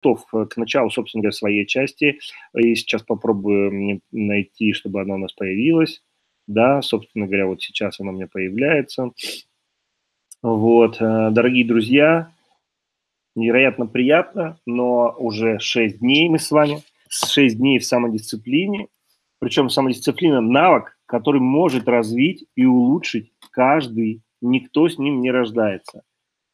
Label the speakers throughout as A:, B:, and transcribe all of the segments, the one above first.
A: готов к началу, собственно говоря, своей части. И сейчас попробую найти, чтобы она у нас появилась. Да, собственно говоря, вот сейчас она у меня появляется. Вот, э, дорогие друзья, невероятно приятно, но уже 6 дней мы с вами, 6 дней в самодисциплине, причем самодисциплина – навык, который может развить и улучшить каждый, никто с ним не рождается.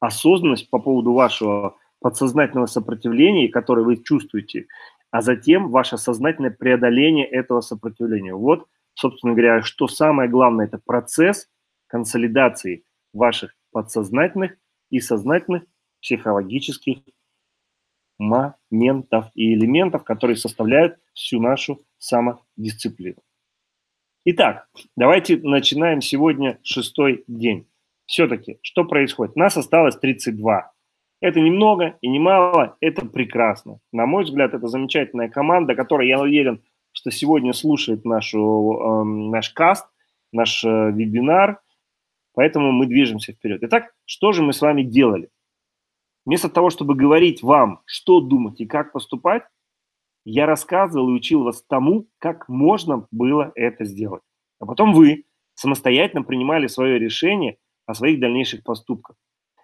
A: Осознанность по поводу вашего подсознательного сопротивления, которое вы чувствуете, а затем ваше сознательное преодоление этого сопротивления. Вот, собственно говоря, что самое главное – это процесс консолидации ваших подсознательных и сознательных психологических моментов и элементов, которые составляют всю нашу самодисциплину. Итак, давайте начинаем сегодня шестой день. Все-таки, что происходит? Нас осталось 32. Это немного и немало, это прекрасно. На мой взгляд, это замечательная команда, которая, я уверен, что сегодня слушает нашу, э, наш каст, наш э, вебинар, поэтому мы движемся вперед. Итак, что же мы с вами делали? Вместо того, чтобы говорить вам, что думать и как поступать, я рассказывал и учил вас тому, как можно было это сделать. А потом вы самостоятельно принимали свое решение о своих дальнейших поступках.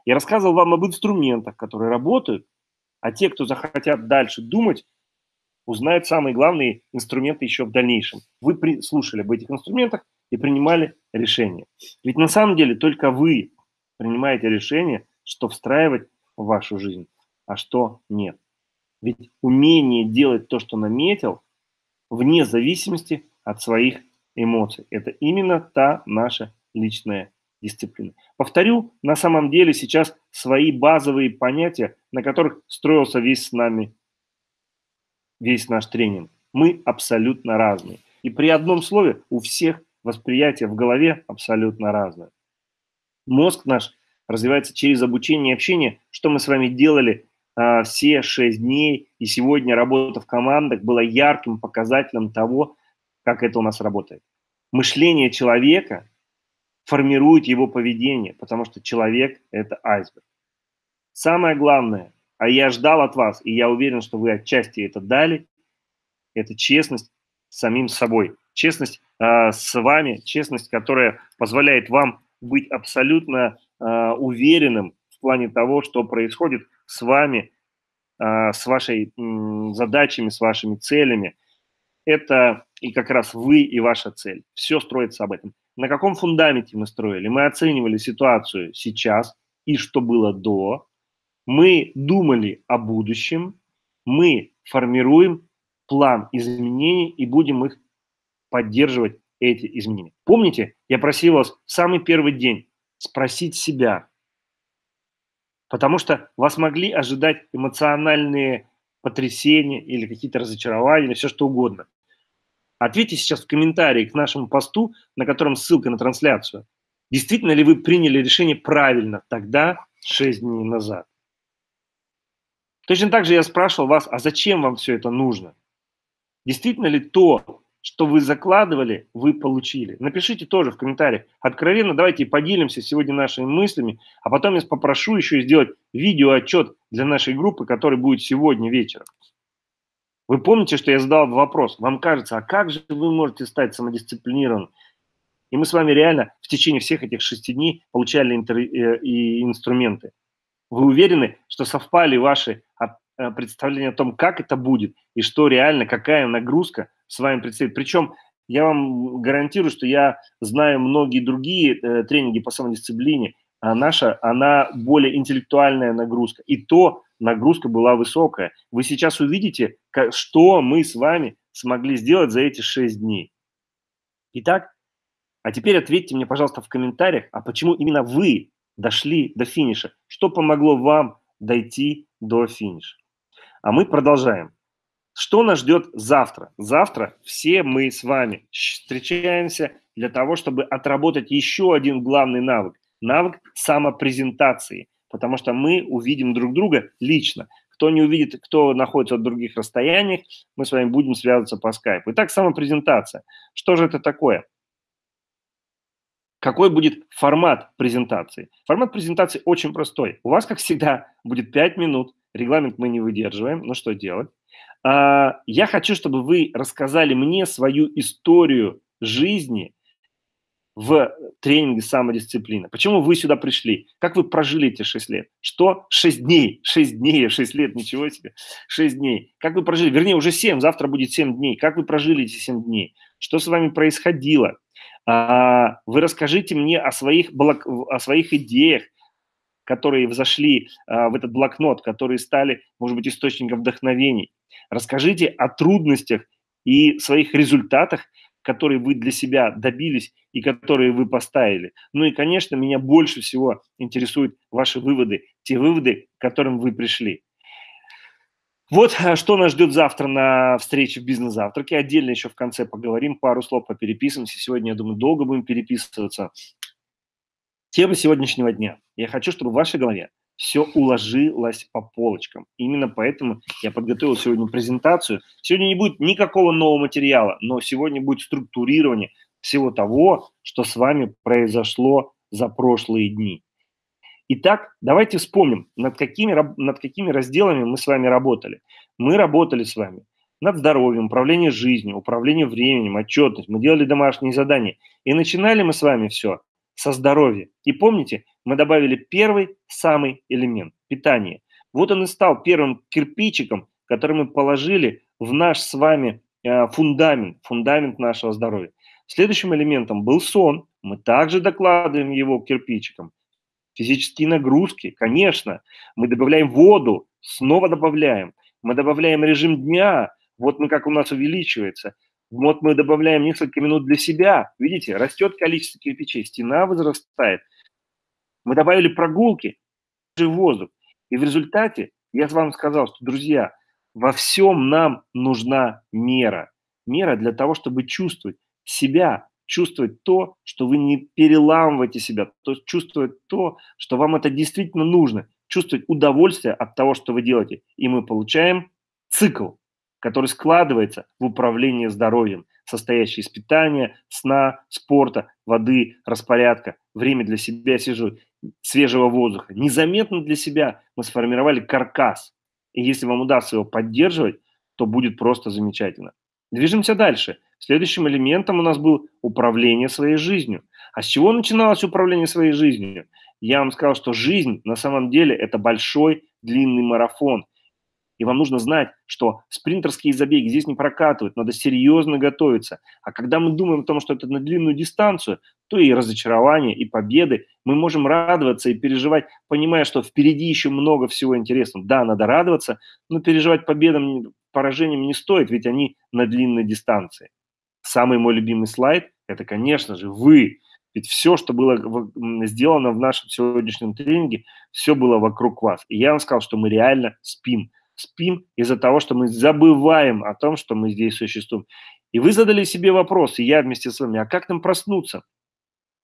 A: Я рассказывал вам об инструментах, которые работают, а те, кто захотят дальше думать, узнают самые главные инструменты еще в дальнейшем. Вы слушали об этих инструментах и принимали решение. Ведь на самом деле только вы принимаете решение, что встраивать в вашу жизнь, а что нет. Ведь умение делать то, что наметил, вне зависимости от своих эмоций. Это именно та наша личная дисциплина. Повторю, на самом деле сейчас свои базовые понятия, на которых строился весь с нами, весь наш тренинг. Мы абсолютно разные. И при одном слове у всех восприятие в голове абсолютно разное. Мозг наш развивается через обучение и общение, что мы с вами делали а, все шесть дней, и сегодня работа в командах была ярким показателем того, как это у нас работает. Мышление человека формирует его поведение, потому что человек – это айсберг. Самое главное, а я ждал от вас, и я уверен, что вы отчасти это дали, это честность самим собой. Честность э, с вами, честность, которая позволяет вам быть абсолютно э, уверенным в плане того, что происходит с вами, э, с вашей задачами, с вашими целями. Это и как раз вы и ваша цель. Все строится об этом. На каком фундаменте мы строили? Мы оценивали ситуацию сейчас и что было до. Мы думали о будущем. Мы формируем план изменений и будем их поддерживать, эти изменения. Помните, я просил вас в самый первый день спросить себя, потому что вас могли ожидать эмоциональные потрясения или какие-то разочарования, или все что угодно. Ответьте сейчас в комментарии к нашему посту, на котором ссылка на трансляцию. Действительно ли вы приняли решение правильно тогда, 6 дней назад? Точно так же я спрашивал вас, а зачем вам все это нужно? Действительно ли то, что вы закладывали, вы получили. Напишите тоже в комментариях. Откровенно давайте поделимся сегодня нашими мыслями, а потом я попрошу еще сделать видеоотчет для нашей группы, который будет сегодня вечером. Вы помните, что я задал вопрос. Вам кажется, а как же вы можете стать самодисциплинированным? И мы с вами реально в течение всех этих шести дней получали интер... Э, и инструменты. Вы уверены, что совпали ваши Э, представление о том, как это будет и что реально, какая нагрузка с вами предстоит. Причем я вам гарантирую, что я знаю многие другие э, тренинги по самодисциплине, а наша, она более интеллектуальная нагрузка. И то нагрузка была высокая. Вы сейчас увидите, как, что мы с вами смогли сделать за эти шесть дней. Итак, а теперь ответьте мне, пожалуйста, в комментариях, а почему именно вы дошли до финиша? Что помогло вам дойти до финиша? А мы продолжаем. Что нас ждет завтра? Завтра все мы с вами встречаемся для того, чтобы отработать еще один главный навык. Навык самопрезентации. Потому что мы увидим друг друга лично. Кто не увидит, кто находится в других расстояниях, мы с вами будем связываться по скайпу. Итак, самопрезентация. Что же это такое? какой будет формат презентации? Формат презентации очень простой. У вас, как всегда, будет 5 минут. Регламент мы не выдерживаем. Ну что делать? А, я хочу, чтобы вы рассказали мне свою историю жизни в тренинге самодисциплины. Почему вы сюда пришли? Как вы прожили эти 6 лет? Что? 6 дней. 6 дней, 6 лет, ничего себе. 6 дней. Как вы прожили? Вернее, уже 7, завтра будет 7 дней. Как вы прожили эти 7 дней? Что с вами происходило? А, вы расскажите мне о своих, о своих идеях, которые взошли а, в этот блокнот, которые стали, может быть, источником вдохновений. Расскажите о трудностях и своих результатах, которые вы для себя добились и которые вы поставили. Ну и, конечно, меня больше всего интересуют ваши выводы, те выводы, к которым вы пришли. Вот а, что нас ждет завтра на встрече в бизнес-завтраке. Отдельно еще в конце поговорим, пару слов попереписываемся. Сегодня, я думаю, долго будем переписываться. Тема сегодняшнего дня. Я хочу, чтобы в вашей голове все уложилось по полочкам. Именно поэтому я подготовил сегодня презентацию. Сегодня не будет никакого нового материала, но сегодня будет структурирование всего того, что с вами произошло за прошлые дни. Итак, давайте вспомним, над какими, над какими разделами мы с вами работали. Мы работали с вами над здоровьем, управлением жизнью, управлением временем, отчетность. Мы делали домашние задания. И начинали мы с вами все со здоровья. И помните, мы добавили первый самый элемент – питание. Вот он и стал первым кирпичиком, который мы положили в наш с вами э, фундамент, фундамент нашего здоровья. Следующим элементом был сон. Мы также докладываем его кирпичиком. Физические нагрузки, конечно. Мы добавляем воду, снова добавляем. Мы добавляем режим дня, вот мы как у нас увеличивается. Вот мы добавляем несколько минут для себя. Видите, растет количество кирпичей, стена возрастает. Мы добавили прогулки, воздух. И в результате я вам сказал, что, друзья, во всем нам нужна мера. Мера для того, чтобы чувствовать себя, чувствовать то, что вы не переламываете себя, то есть чувствовать то, что вам это действительно нужно, чувствовать удовольствие от того, что вы делаете. И мы получаем цикл, который складывается в управление здоровьем, состоящий из питания, сна, спорта, воды, распорядка, время для себя, свежего, воздуха. Незаметно для себя мы сформировали каркас. И если вам удастся его поддерживать, то будет просто замечательно. Движемся дальше. Следующим элементом у нас был управление своей жизнью. А с чего начиналось управление своей жизнью? Я вам сказал, что жизнь на самом деле это большой длинный марафон. И вам нужно знать, что спринтерские забеги здесь не прокатывают, надо серьезно готовиться. А когда мы думаем о том, что это на длинную дистанцию, то и разочарование, и победы, мы можем радоваться и переживать, понимая, что впереди еще много всего интересного. Да, надо радоваться, но переживать победам, поражениям не стоит, ведь они на длинной дистанции. Самый мой любимый слайд – это, конечно же, вы. Ведь все, что было сделано в нашем сегодняшнем тренинге, все было вокруг вас. И я вам сказал, что мы реально спим. Спим из-за того, что мы забываем о том, что мы здесь существуем. И вы задали себе вопрос, и я вместе с вами, а как нам проснуться?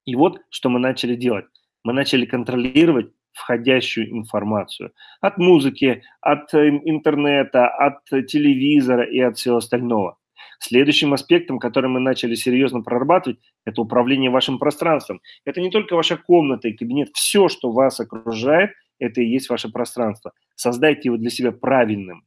A: И вот, что мы начали делать. Мы начали контролировать входящую информацию. От музыки, от э, интернета, от телевизора и от всего остального. Следующим аспектом, который мы начали серьезно прорабатывать, это управление вашим пространством. Это не только ваша комната и кабинет, все, что вас окружает, это и есть ваше пространство. Создайте его для себя правильным.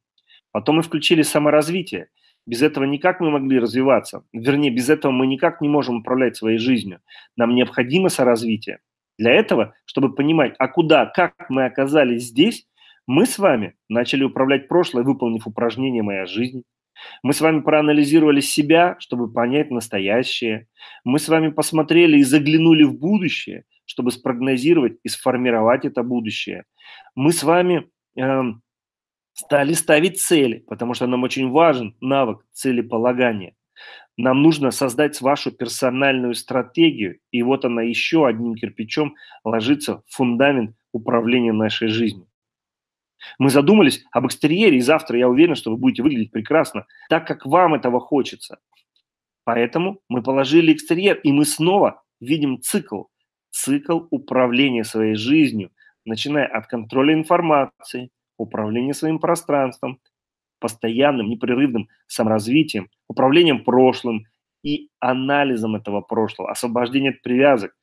A: Потом мы включили саморазвитие. Без этого никак мы могли развиваться. Вернее, без этого мы никак не можем управлять своей жизнью. Нам необходимо соразвитие. Для этого, чтобы понимать, а куда, как мы оказались здесь, мы с вами начали управлять прошлое, выполнив упражнение «Моя жизнь», мы с вами проанализировали себя, чтобы понять настоящее. Мы с вами посмотрели и заглянули в будущее, чтобы спрогнозировать и сформировать это будущее. Мы с вами стали ставить цели, потому что нам очень важен навык целеполагания. Нам нужно создать вашу персональную стратегию, и вот она еще одним кирпичом ложится в фундамент управления нашей жизнью. Мы задумались об экстерьере, и завтра я уверен, что вы будете выглядеть прекрасно, так как вам этого хочется. Поэтому мы положили экстерьер, и мы снова видим цикл. Цикл управления своей жизнью, начиная от контроля информации, управления своим пространством, постоянным, непрерывным саморазвитием, управлением прошлым и анализом этого прошлого, освобождением от привязок,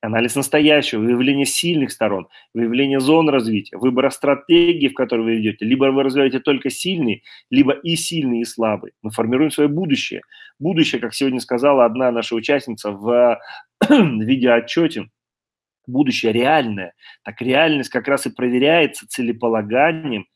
A: анализ настоящего, выявление сильных сторон, выявление зон развития, выбора стратегии, в которой вы идете. Либо вы развиваете только сильные, либо и сильные, и слабые. Мы формируем свое будущее. Будущее, как сегодня сказала одна наша участница в видеоотчете, будущее реальное. Так реальность как раз и проверяется целеполаганием,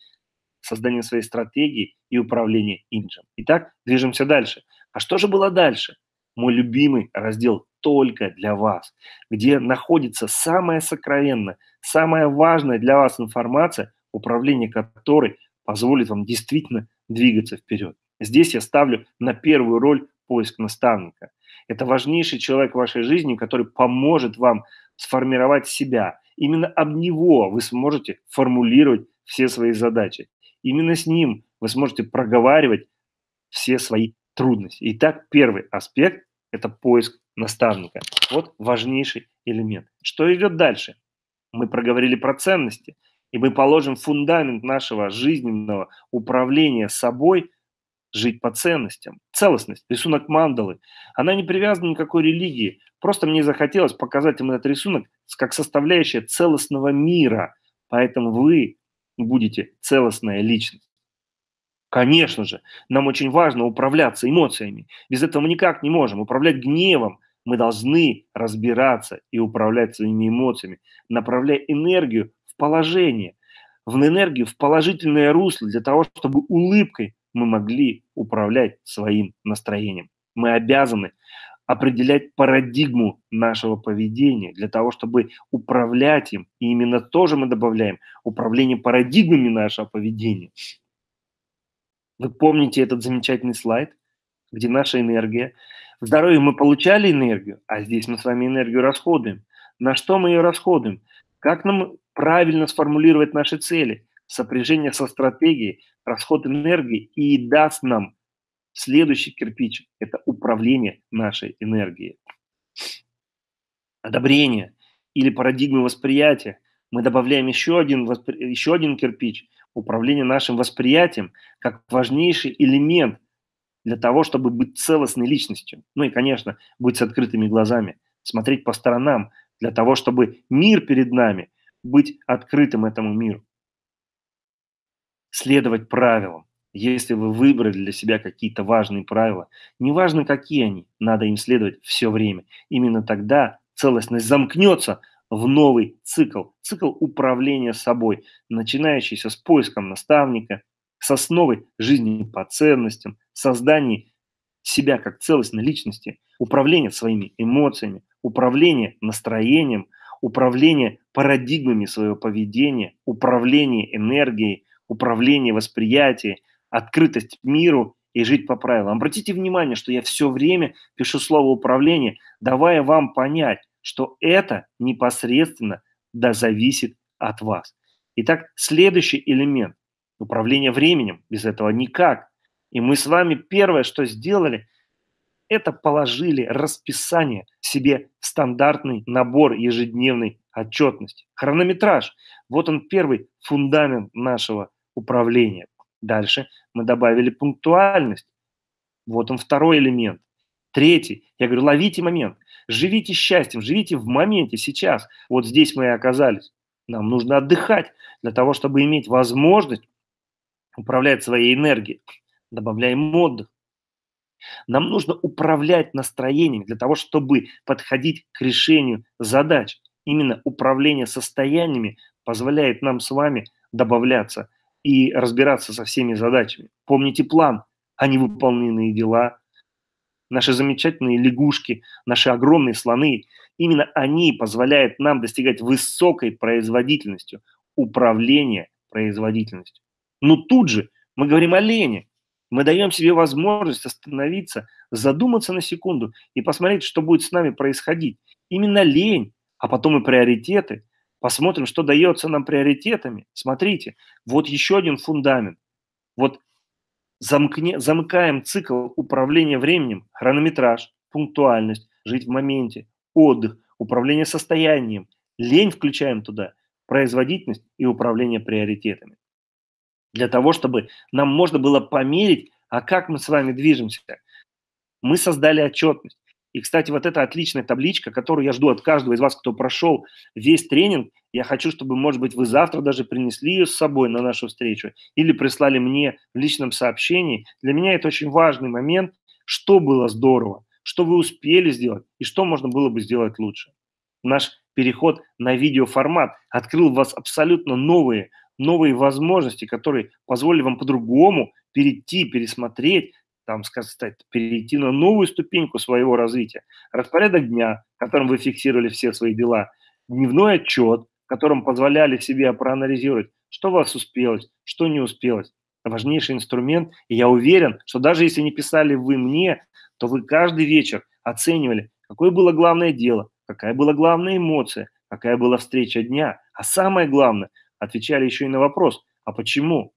A: созданием своей стратегии и управлением имиджем. Итак, движемся дальше. А что же было дальше? Мой любимый раздел только для вас, где находится самая сокровенная, самая важная для вас информация, управление которой позволит вам действительно двигаться вперед. Здесь я ставлю на первую роль поиск наставника. Это важнейший человек в вашей жизни, который поможет вам сформировать себя. Именно об него вы сможете формулировать все свои задачи. Именно с ним вы сможете проговаривать все свои трудности. Итак, первый аспект – это поиск наставника. Вот важнейший элемент. Что идет дальше? Мы проговорили про ценности, и мы положим фундамент нашего жизненного управления собой жить по ценностям. Целостность, рисунок мандалы, она не привязана ни к какой религии. Просто мне захотелось показать им этот рисунок как составляющая целостного мира. Поэтому вы будете целостная личность. Конечно же, нам очень важно управляться эмоциями. Без этого мы никак не можем. Управлять гневом, мы должны разбираться и управлять своими эмоциями, направляя энергию в положение, в энергию, в положительное русло, для того, чтобы улыбкой мы могли управлять своим настроением. Мы обязаны определять парадигму нашего поведения для того, чтобы управлять им. И именно тоже мы добавляем управление парадигмами нашего поведения. Вы помните этот замечательный слайд, где наша энергия в здоровье мы получали энергию, а здесь мы с вами энергию расходуем. На что мы ее расходуем? Как нам правильно сформулировать наши цели? Сопряжение со стратегией, расход энергии и даст нам следующий кирпич – это управление нашей энергией. Одобрение или парадигмы восприятия. Мы добавляем еще один, еще один кирпич – управление нашим восприятием как важнейший элемент для того, чтобы быть целостной личностью. Ну и, конечно, быть с открытыми глазами, смотреть по сторонам, для того, чтобы мир перед нами, быть открытым этому миру. Следовать правилам. Если вы выбрали для себя какие-то важные правила, неважно какие они, надо им следовать все время. Именно тогда целостность замкнется в новый цикл, цикл управления собой, начинающийся с поиском наставника, с основой жизни по ценностям, создании себя как целостной личности, управление своими эмоциями, управление настроением, управление парадигмами своего поведения, управление энергией, управление восприятием, открытость миру и жить по правилам. Обратите внимание, что я все время пишу слово управление, давая вам понять, что это непосредственно да зависит от вас. Итак, следующий элемент управление временем. Без этого никак. И мы с вами первое, что сделали, это положили расписание себе стандартный набор ежедневной отчетности. Хронометраж. Вот он первый фундамент нашего управления. Дальше мы добавили пунктуальность. Вот он второй элемент. Третий. Я говорю, ловите момент. Живите счастьем, живите в моменте сейчас. Вот здесь мы и оказались. Нам нужно отдыхать для того, чтобы иметь возможность управлять своей энергией, добавляем отдых. Нам нужно управлять настроением для того, чтобы подходить к решению задач. Именно управление состояниями позволяет нам с вами добавляться и разбираться со всеми задачами. Помните план, а не выполненные дела. Наши замечательные лягушки, наши огромные слоны, именно они позволяют нам достигать высокой производительностью, управления производительностью. Но тут же мы говорим о лени. Мы даем себе возможность остановиться, задуматься на секунду и посмотреть, что будет с нами происходить. Именно лень, а потом и приоритеты. Посмотрим, что дается нам приоритетами. Смотрите, вот еще один фундамент. Вот замкне, замыкаем цикл управления временем, хронометраж, пунктуальность, жить в моменте, отдых, управление состоянием. Лень включаем туда, производительность и управление приоритетами для того, чтобы нам можно было померить, а как мы с вами движемся. Мы создали отчетность. И, кстати, вот эта отличная табличка, которую я жду от каждого из вас, кто прошел весь тренинг, я хочу, чтобы, может быть, вы завтра даже принесли ее с собой на нашу встречу или прислали мне в личном сообщении. Для меня это очень важный момент, что было здорово, что вы успели сделать и что можно было бы сделать лучше. Наш переход на видеоформат открыл в вас абсолютно новые, новые возможности, которые позволили вам по-другому перейти, пересмотреть, там, сказать, перейти на новую ступеньку своего развития. Распорядок дня, в котором вы фиксировали все свои дела, дневной отчет, в котором позволяли себе проанализировать, что у вас успелось, что не успелось. Важнейший инструмент, и я уверен, что даже если не писали вы мне, то вы каждый вечер оценивали, какое было главное дело, какая была главная эмоция, какая была встреча дня. А самое главное, отвечали еще и на вопрос, а почему?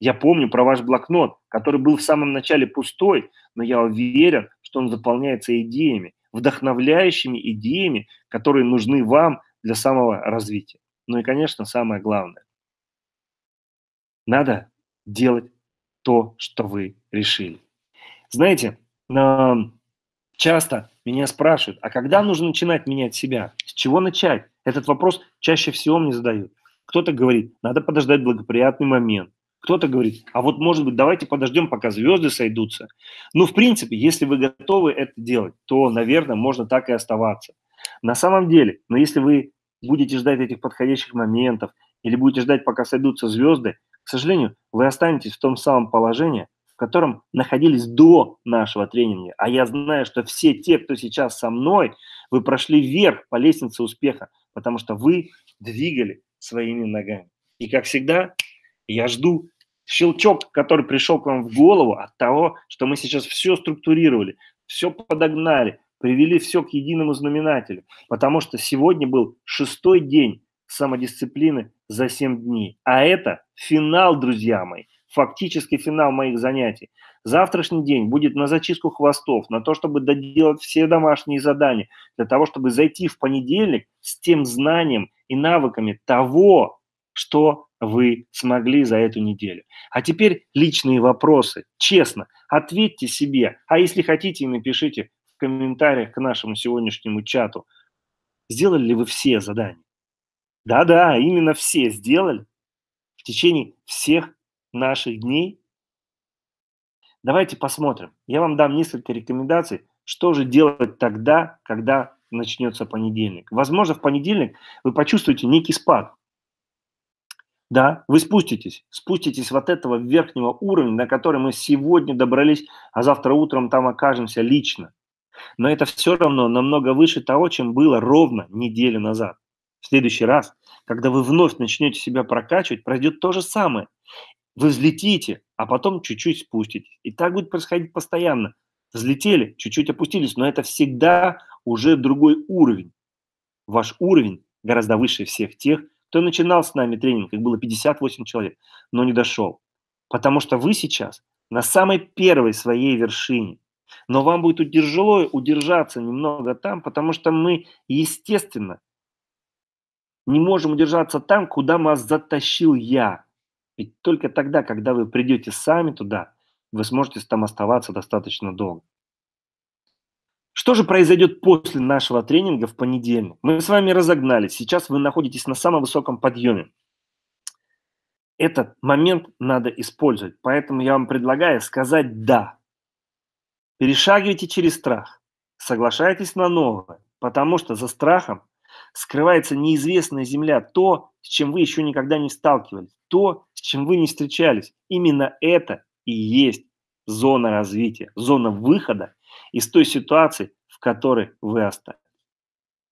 A: Я помню про ваш блокнот, который был в самом начале пустой, но я уверен, что он заполняется идеями, вдохновляющими идеями, которые нужны вам для самого развития. Ну и, конечно, самое главное. Надо делать то, что вы решили. Знаете, часто меня спрашивают, а когда нужно начинать менять себя? С чего начать? Этот вопрос чаще всего мне задают. Кто-то говорит, надо подождать благоприятный момент. Кто-то говорит, а вот может быть давайте подождем, пока звезды сойдутся. Ну, в принципе, если вы готовы это делать, то, наверное, можно так и оставаться. На самом деле, но если вы будете ждать этих подходящих моментов или будете ждать, пока сойдутся звезды, к сожалению, вы останетесь в том самом положении, в котором находились до нашего тренинга. А я знаю, что все те, кто сейчас со мной, вы прошли вверх по лестнице успеха, потому что вы двигали своими ногами. И, как всегда, я жду щелчок, который пришел к вам в голову от того, что мы сейчас все структурировали, все подогнали, привели все к единому знаменателю. Потому что сегодня был шестой день самодисциплины за 7 дней. А это финал, друзья мои, фактически финал моих занятий. Завтрашний день будет на зачистку хвостов, на то, чтобы доделать все домашние задания, для того, чтобы зайти в понедельник с тем знанием и навыками того, что вы смогли за эту неделю. А теперь личные вопросы. Честно, ответьте себе, а если хотите, напишите в комментариях к нашему сегодняшнему чату, сделали ли вы все задания? Да-да, именно все сделали в течение всех наших дней. Давайте посмотрим. Я вам дам несколько рекомендаций, что же делать тогда, когда начнется понедельник. Возможно, в понедельник вы почувствуете некий спад. Да, вы спуститесь, спуститесь вот этого верхнего уровня, на который мы сегодня добрались, а завтра утром там окажемся лично. Но это все равно намного выше того, чем было ровно неделю назад. В следующий раз, когда вы вновь начнете себя прокачивать, пройдет то же самое. Вы взлетите, а потом чуть-чуть спуститесь. И так будет происходить постоянно. Взлетели, чуть-чуть опустились, но это всегда уже другой уровень. Ваш уровень гораздо выше всех тех, кто начинал с нами тренинг, их было 58 человек, но не дошел. Потому что вы сейчас на самой первой своей вершине. Но вам будет тяжело удержаться немного там, потому что мы, естественно, не можем удержаться там, куда вас затащил я. Ведь только тогда, когда вы придете сами туда, вы сможете там оставаться достаточно долго. Что же произойдет после нашего тренинга в понедельник? Мы с вами разогнались. Сейчас вы находитесь на самом высоком подъеме. Этот момент надо использовать. Поэтому я вам предлагаю сказать «да». Перешагивайте через страх. Соглашайтесь на новое. Потому что за страхом скрывается неизвестная земля, то, с чем вы еще никогда не сталкивались, то, с чем вы не встречались. Именно это и есть зона развития, зона выхода из той ситуации, в которой вы остались.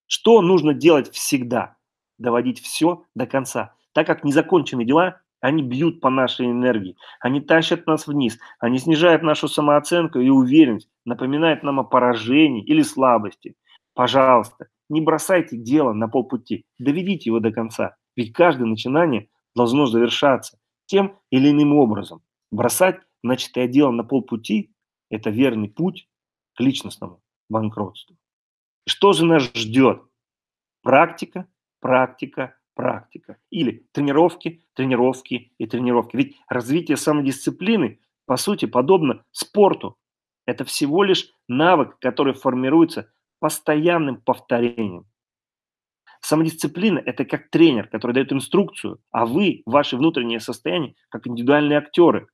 A: Что нужно делать всегда? Доводить все до конца. Так как незаконченные дела, они бьют по нашей энергии, они тащат нас вниз, они снижают нашу самооценку и уверенность, напоминают нам о поражении или слабости. Пожалуйста, не бросайте дело на полпути, доведите его до конца, ведь каждое начинание должно завершаться тем или иным образом. Бросать начатое дело на полпути – это верный путь к личностному банкротству. Что же нас ждет? Практика, практика, практика. Или тренировки, тренировки и тренировки. Ведь развитие самодисциплины, по сути, подобно спорту. это всего лишь навык, который формируется постоянным повторением. Самодисциплина – это как тренер, который дает инструкцию, а вы, ваше внутреннее состояние, как индивидуальные актеры,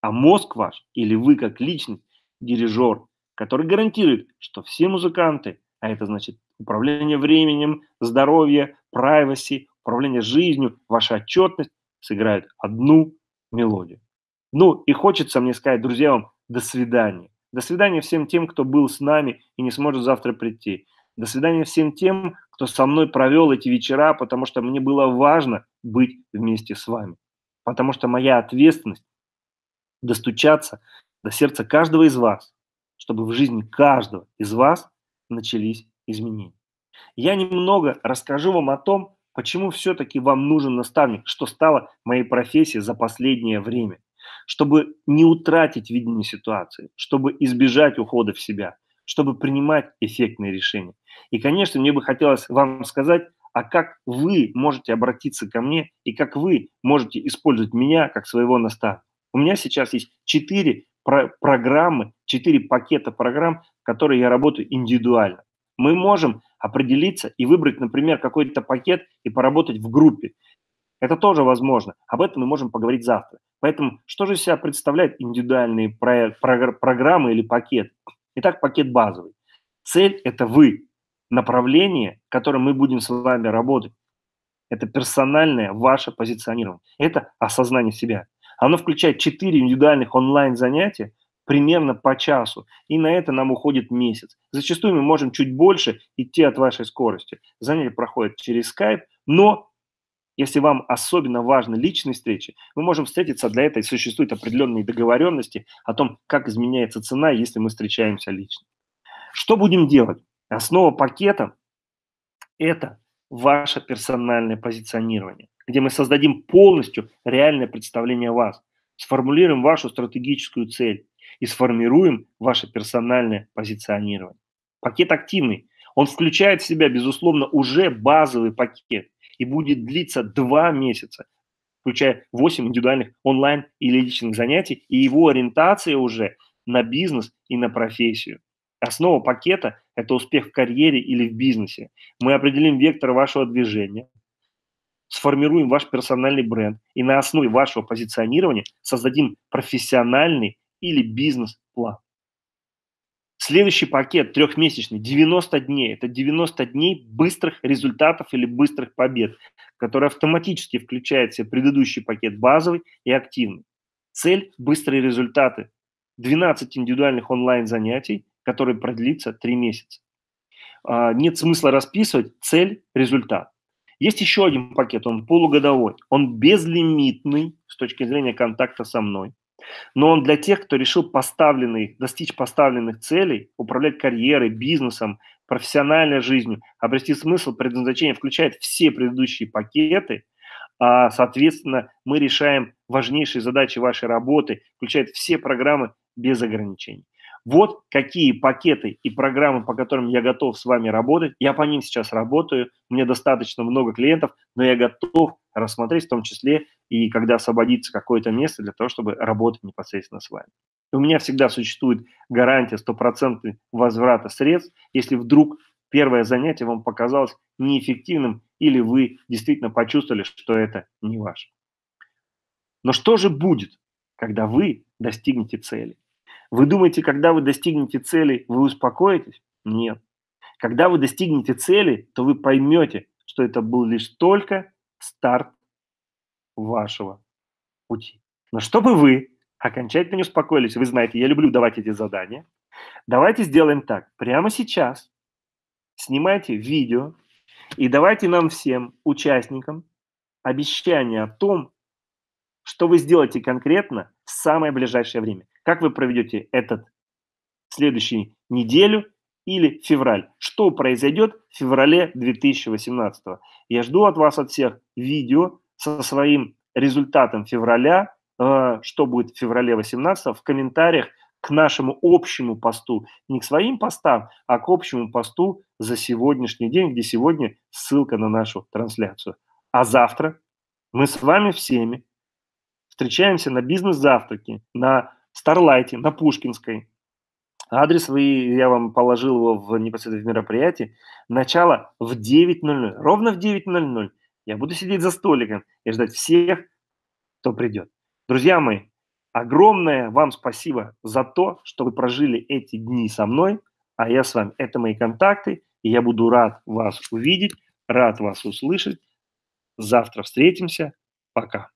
A: а мозг ваш или вы как личность, дирижер, который гарантирует, что все музыканты, а это значит управление временем, здоровье, privacy, управление жизнью, ваша отчетность, сыграют одну мелодию. Ну и хочется мне сказать, друзья, вам до свидания. До свидания всем тем, кто был с нами и не сможет завтра прийти. До свидания всем тем, кто со мной провел эти вечера, потому что мне было важно быть вместе с вами. Потому что моя ответственность достучаться до сердца каждого из вас, чтобы в жизни каждого из вас начались изменения. Я немного расскажу вам о том, почему все-таки вам нужен наставник, что стало моей профессией за последнее время – чтобы не утратить видение ситуации, чтобы избежать ухода в себя, чтобы принимать эффектные решения. И, конечно, мне бы хотелось вам сказать, а как вы можете обратиться ко мне и как вы можете использовать меня как своего наставника. У меня сейчас есть четыре про программы, четыре пакета программ, в которые я работаю индивидуально. Мы можем определиться и выбрать, например, какой-то пакет и поработать в группе. Это тоже возможно. Об этом мы можем поговорить завтра. Поэтому что же из себя представляют индивидуальные про, про, программы или пакет? Итак, пакет базовый. Цель – это вы. Направление, которым мы будем с вами работать, это персональное ваше позиционирование. Это осознание себя. Оно включает 4 индивидуальных онлайн-занятия примерно по часу. И на это нам уходит месяц. Зачастую мы можем чуть больше идти от вашей скорости. Занятия проходят через Skype, но если вам особенно важны личные встречи, мы можем встретиться, для этого существуют определенные договоренности о том, как изменяется цена, если мы встречаемся лично. Что будем делать? Основа пакета – это ваше персональное позиционирование, где мы создадим полностью реальное представление о вас, сформулируем вашу стратегическую цель и сформируем ваше персональное позиционирование. Пакет активный. Он включает в себя, безусловно, уже базовый пакет – и будет длиться два месяца, включая 8 индивидуальных онлайн или личных занятий, и его ориентация уже на бизнес и на профессию. Основа пакета – это успех в карьере или в бизнесе. Мы определим вектор вашего движения, сформируем ваш персональный бренд и на основе вашего позиционирования создадим профессиональный или бизнес-план. Следующий пакет трехмесячный, 90 дней. Это 90 дней быстрых результатов или быстрых побед, который автоматически включает в себя предыдущий пакет базовый и активный. Цель – быстрые результаты. 12 индивидуальных онлайн-занятий, которые продлится 3 месяца. А, нет смысла расписывать цель – результат. Есть еще один пакет, он полугодовой. Он безлимитный с точки зрения контакта со мной но он для тех, кто решил поставленный, достичь поставленных целей, управлять карьерой, бизнесом, профессиональной жизнью, обрести смысл, предназначение, включает все предыдущие пакеты, а, соответственно, мы решаем важнейшие задачи вашей работы, включает все программы без ограничений. Вот какие пакеты и программы, по которым я готов с вами работать. Я по ним сейчас работаю, у меня достаточно много клиентов, но я готов рассмотреть в том числе и когда освободится какое-то место для того, чтобы работать непосредственно с вами. У меня всегда существует гарантия стопроцентной возврата средств, если вдруг первое занятие вам показалось неэффективным или вы действительно почувствовали, что это не ваше. Но что же будет, когда вы достигнете цели? Вы думаете, когда вы достигнете цели, вы успокоитесь? Нет. Когда вы достигнете цели, то вы поймете, что это был лишь только старт вашего пути. Но чтобы вы окончательно не успокоились, вы знаете, я люблю давать эти задания, давайте сделаем так. Прямо сейчас снимайте видео и давайте нам всем, участникам, обещание о том, что вы сделаете конкретно в самое ближайшее время. Как вы проведете этот следующий неделю или февраль. Что произойдет в феврале 2018? Я жду от вас от всех видео со своим результатом февраля, э, что будет в феврале 18 в комментариях к нашему общему посту, не к своим постам, а к общему посту за сегодняшний день, где сегодня ссылка на нашу трансляцию. А завтра мы с вами всеми встречаемся на бизнес-завтраке, на Старлайте, на Пушкинской, Адрес вы, я вам положил его в непосредственно в мероприятии. Начало в 9.00. Ровно в 9.00 я буду сидеть за столиком и ждать всех, кто придет. Друзья мои, огромное вам спасибо за то, что вы прожили эти дни со мной, а я с вами. Это мои контакты, и я буду рад вас увидеть, рад вас услышать. Завтра встретимся. Пока.